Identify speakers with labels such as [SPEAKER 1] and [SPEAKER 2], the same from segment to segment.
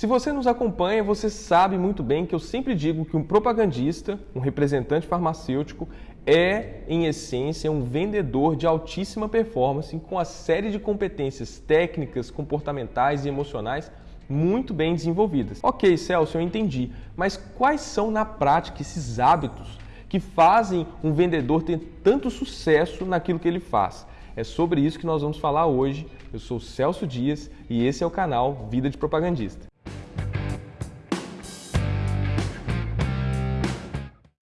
[SPEAKER 1] Se você nos acompanha, você sabe muito bem que eu sempre digo que um propagandista, um representante farmacêutico, é, em essência, um vendedor de altíssima performance com a série de competências técnicas, comportamentais e emocionais muito bem desenvolvidas. Ok, Celso, eu entendi, mas quais são na prática esses hábitos que fazem um vendedor ter tanto sucesso naquilo que ele faz? É sobre isso que nós vamos falar hoje. Eu sou Celso Dias e esse é o canal Vida de Propagandista.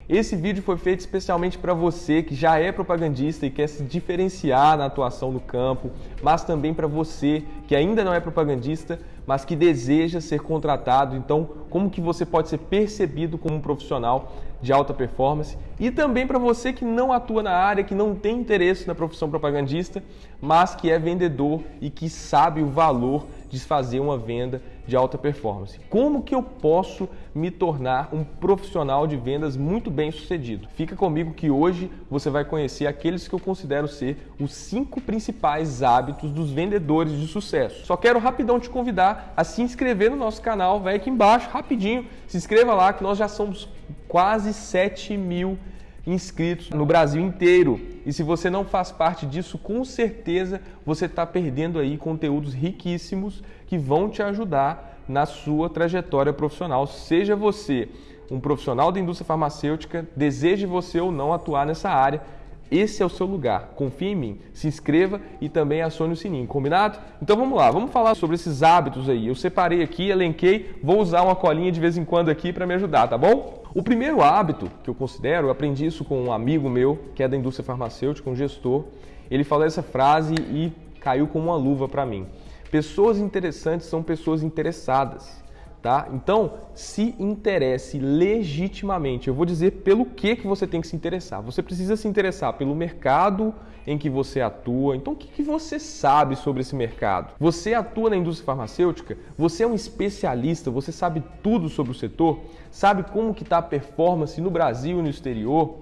[SPEAKER 1] Esse vídeo foi feito especialmente para você que já é propagandista e quer se diferenciar na atuação no campo, mas também para você que ainda não é propagandista, mas que deseja ser contratado. Então, como que você pode ser percebido como um profissional de alta performance? E também para você que não atua na área, que não tem interesse na profissão propagandista, mas que é vendedor e que sabe o valor de fazer uma venda de alta performance. Como que eu posso me tornar um profissional de vendas muito bem sucedido? Fica comigo que hoje você vai conhecer aqueles que eu considero ser os cinco principais hábitos dos vendedores de sucesso. Só quero rapidão te convidar a se inscrever no nosso canal, vai aqui embaixo, rapidinho, se inscreva lá que nós já somos quase 7 mil inscritos no Brasil inteiro. E se você não faz parte disso, com certeza você está perdendo aí conteúdos riquíssimos que vão te ajudar na sua trajetória profissional. Seja você um profissional da indústria farmacêutica, deseje você ou não atuar nessa área, esse é o seu lugar. Confie em mim. Se inscreva e também acione o sininho, combinado? Então vamos lá, vamos falar sobre esses hábitos aí. Eu separei aqui, elenquei, vou usar uma colinha de vez em quando aqui para me ajudar, tá bom? O primeiro hábito que eu considero, eu aprendi isso com um amigo meu, que é da indústria farmacêutica, um gestor. Ele falou essa frase e caiu como uma luva para mim. Pessoas interessantes são pessoas interessadas. Tá? Então, se interesse legitimamente. Eu vou dizer pelo que, que você tem que se interessar. Você precisa se interessar pelo mercado em que você atua. Então, o que, que você sabe sobre esse mercado? Você atua na indústria farmacêutica? Você é um especialista? Você sabe tudo sobre o setor? Sabe como que está a performance no Brasil e no exterior?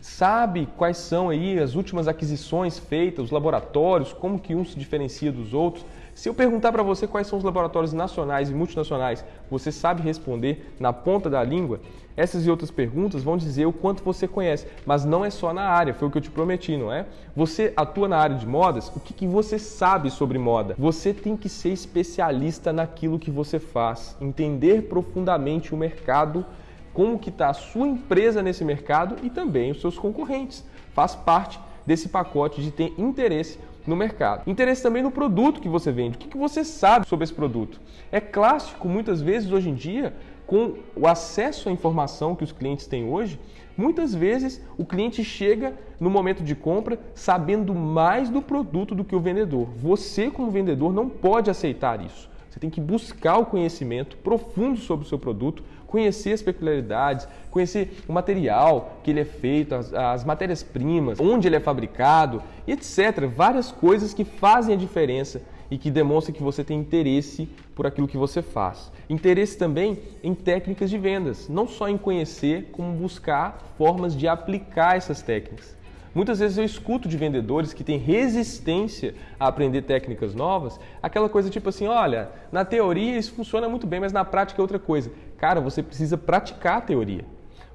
[SPEAKER 1] sabe quais são aí as últimas aquisições feitas, os laboratórios, como que um se diferencia dos outros. Se eu perguntar para você quais são os laboratórios nacionais e multinacionais, você sabe responder na ponta da língua? Essas e outras perguntas vão dizer o quanto você conhece, mas não é só na área, foi o que eu te prometi, não é? Você atua na área de modas, o que, que você sabe sobre moda? Você tem que ser especialista naquilo que você faz, entender profundamente o mercado como que está a sua empresa nesse mercado e também os seus concorrentes. Faz parte desse pacote de ter interesse no mercado. Interesse também no produto que você vende. O que, você sabe sobre esse produto? É clássico, muitas vezes, hoje em dia, com o acesso à informação que os clientes têm hoje, muitas vezes o cliente chega no momento de compra sabendo mais do produto do que o vendedor. Você, como vendedor, não pode aceitar isso. Você tem que buscar o conhecimento profundo sobre o seu produto, conhecer as peculiaridades, conhecer o material que ele é feito, as, as matérias-primas, onde ele é fabricado, etc. Várias coisas que fazem a diferença e que demonstram que você tem interesse por aquilo que você faz. Interesse também em técnicas de vendas, não só em conhecer, como buscar formas de aplicar essas técnicas. Muitas vezes eu escuto de vendedores que têm resistência a aprender técnicas novas, aquela coisa tipo assim, olha, na teoria isso funciona muito bem, mas na prática é outra coisa. Cara, você precisa praticar a teoria.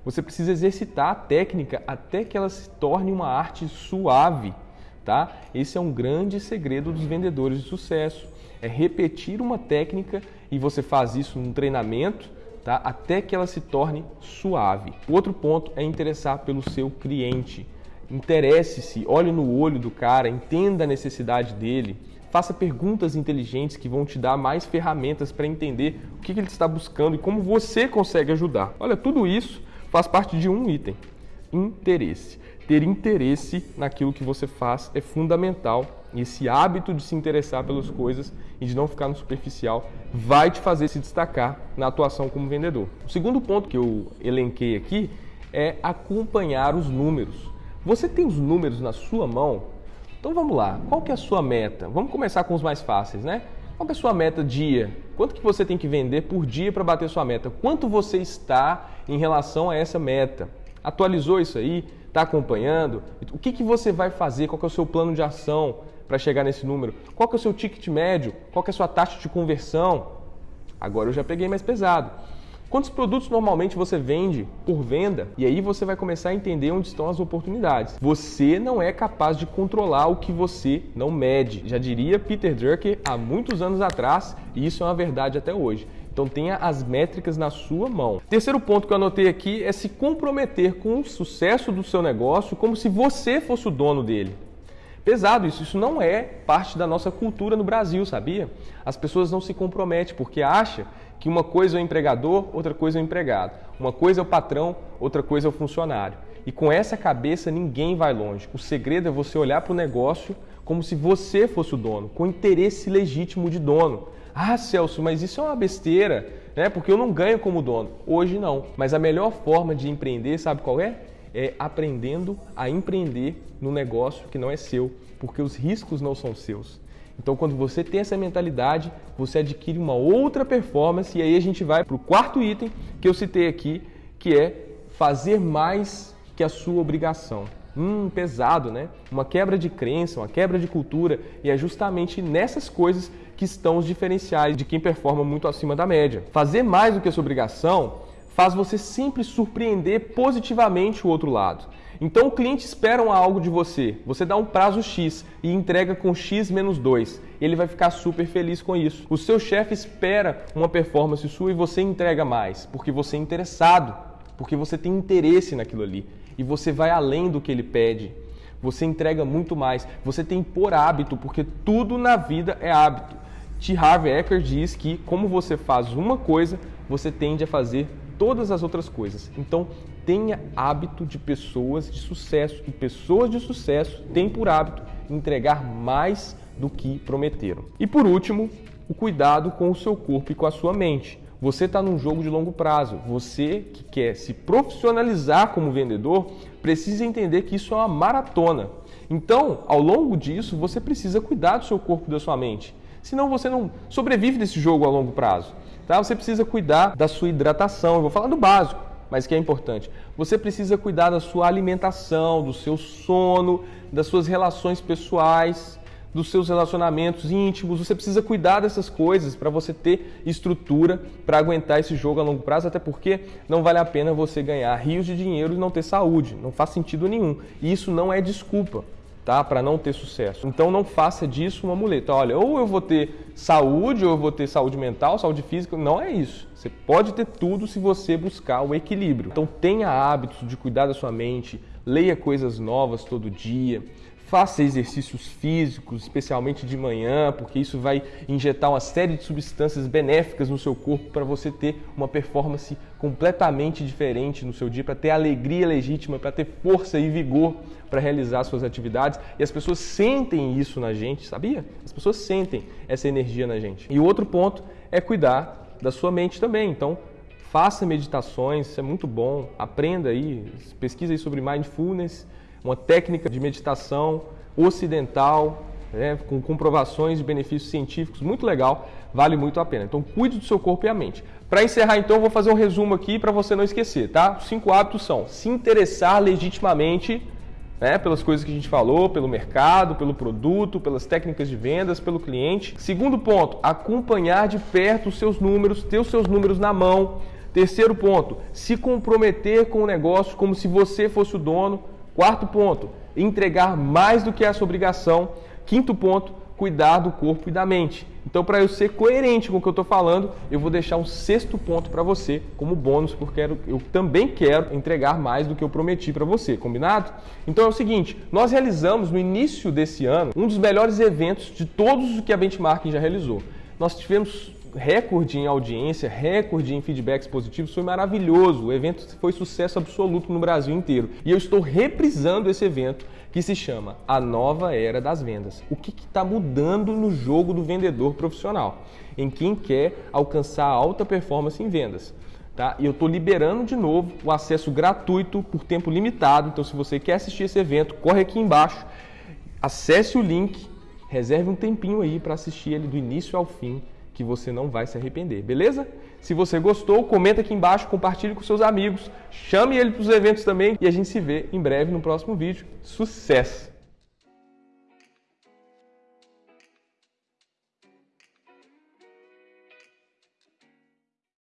[SPEAKER 1] Você precisa exercitar a técnica até que ela se torne uma arte suave, tá? Esse é um grande segredo dos vendedores de sucesso. É repetir uma técnica e você faz isso num treinamento, tá? Até que ela se torne suave. O outro ponto é interessar pelo seu cliente. Interesse-se, olhe no olho do cara, entenda a necessidade dele, faça perguntas inteligentes que vão te dar mais ferramentas para entender o que ele está buscando e como você consegue ajudar. Olha, tudo isso faz parte de um item: interesse. Ter interesse naquilo que você faz é fundamental. E esse hábito de se interessar pelas coisas e de não ficar no superficial vai te fazer se destacar na atuação como vendedor. O segundo ponto que eu elenquei aqui é acompanhar os números. Você tem os números na sua mão? Então vamos lá, qual que é a sua meta? Vamos começar com os mais fáceis, né? Qual é a sua meta dia? Quanto que você tem que vender por dia para bater sua meta? Quanto você está em relação a essa meta? Atualizou isso aí? Está acompanhando? O que, que você vai fazer? Qual é o seu plano de ação para chegar nesse número? Qual é o seu ticket médio? Qual é a sua taxa de conversão? agora eu já peguei mais pesado. Quantos produtos normalmente você vende por venda? E aí você vai começar a entender onde estão as oportunidades. Você não é capaz de controlar o que você não mede. Já diria Peter Drucker há muitos anos atrás, e isso é uma verdade até hoje. Então tenha as métricas na sua mão. Terceiro ponto que eu anotei aqui é se comprometer com o sucesso do seu negócio como se você fosse o dono dele pesado isso. Isso não é parte da nossa cultura no Brasil, sabia? As pessoas não se comprometem porque acham que uma coisa é o empregador, outra coisa é o empregado. Uma coisa é o patrão, outra coisa é o funcionário. E com essa cabeça ninguém vai longe. O segredo é você olhar para o negócio como se você fosse o dono, com interesse legítimo de dono. Ah, Celso, mas isso é uma besteira, né? Porque eu não ganho como dono. Hoje não. Mas a melhor forma de empreender, sabe qual é? É aprendendo a empreender no negócio que não é seu, porque os riscos não são seus. Então, quando você tem essa mentalidade, você adquire uma outra performance e aí a gente vai para o quarto item que eu citei aqui, que é fazer mais que a sua obrigação. Hum, pesado, né? Uma quebra de crença, uma quebra de cultura e é justamente nessas coisas que estão os diferenciais de quem performa muito acima da média. Fazer mais do que a sua obrigação faz você sempre surpreender positivamente o outro lado. Então o cliente espera algo de você, você dá um prazo X e entrega com X menos 2. Ele vai ficar super feliz com isso. O seu chefe espera uma performance sua e você entrega mais, porque você é interessado, porque você tem interesse naquilo ali. E você vai além do que ele pede. Você entrega muito mais. Você tem por hábito, porque tudo na vida é hábito. T. Harv Eker diz que como você faz uma coisa, você tende a fazer todas as outras coisas. Então, tenha hábito de pessoas de sucesso. E pessoas de sucesso têm por hábito entregar mais do que prometeram. E por último, o cuidado com o seu corpo e com a sua mente. Você está num jogo de longo prazo. Você que quer se profissionalizar como vendedor precisa entender que isso é uma maratona. Então, ao longo disso, você precisa cuidar do seu corpo e da sua mente. Senão você não sobrevive desse jogo a longo prazo. Tá? Você precisa cuidar da sua hidratação. Eu vou falar do básico, mas que é importante. Você precisa cuidar da sua alimentação, do seu sono, das suas relações pessoais, dos seus relacionamentos íntimos. Você precisa cuidar dessas coisas para você ter estrutura para aguentar esse jogo a longo prazo, até porque não vale a pena você ganhar rios de dinheiro e não ter saúde. Não faz sentido nenhum. E isso não é desculpa tá? Para não ter sucesso. Então não faça disso uma muleta. Olha, ou eu vou ter saúde, ou eu vou ter saúde mental, saúde física. Não é isso. Você pode ter tudo se você buscar o equilíbrio. Então tenha hábitos de cuidar da sua mente, leia coisas novas todo dia. Faça exercícios físicos, especialmente de manhã, porque isso vai injetar uma série de substâncias benéficas no seu corpo para você ter uma performance completamente diferente no seu dia, para ter alegria legítima, para ter força e vigor para realizar suas atividades. E as pessoas sentem isso na gente, sabia? As pessoas sentem essa energia na gente. E outro ponto é cuidar da sua mente também. Então, faça meditações, isso é muito bom. Aprenda aí, pesquisa aí sobre mindfulness uma técnica de meditação ocidental, né, com comprovações de benefícios científicos, muito legal, vale muito a pena. Então, cuide do seu corpo e a mente. Para encerrar, então, vou fazer um resumo aqui para você não esquecer, tá? Os cinco hábitos são se interessar legitimamente né, pelas coisas que a gente falou, pelo mercado, pelo produto, pelas técnicas de vendas, pelo cliente. Segundo ponto, acompanhar de perto os seus números, ter os seus números na mão. Terceiro ponto, se comprometer com o negócio como se você fosse o dono. Quarto ponto, entregar mais do que a sua obrigação. Quinto ponto, cuidar do corpo e da mente. Então, para eu ser coerente com o que eu estou falando, eu vou deixar um sexto ponto para você como bônus, porque eu também quero entregar mais do que eu prometi para você, combinado? Então é o seguinte: nós realizamos no início desse ano um dos melhores eventos de todos os que a Benchmarking já realizou. Nós tivemos recorde em audiência, recorde em feedbacks positivos, foi maravilhoso. O evento foi sucesso absoluto no Brasil inteiro. E eu estou reprisando esse evento que se chama A Nova Era das Vendas. O que está mudando no jogo do vendedor profissional? Em quem quer alcançar alta performance em vendas. Tá? E eu estou liberando de novo o acesso gratuito por tempo limitado. Então, se você quer assistir esse evento, corre aqui embaixo, acesse o link, reserve um tempinho aí para assistir ele do início ao fim que você não vai se arrepender, beleza? Se você gostou, comenta aqui embaixo, compartilhe com seus amigos, chame ele para os eventos também e a gente se vê em breve no próximo vídeo. Sucesso!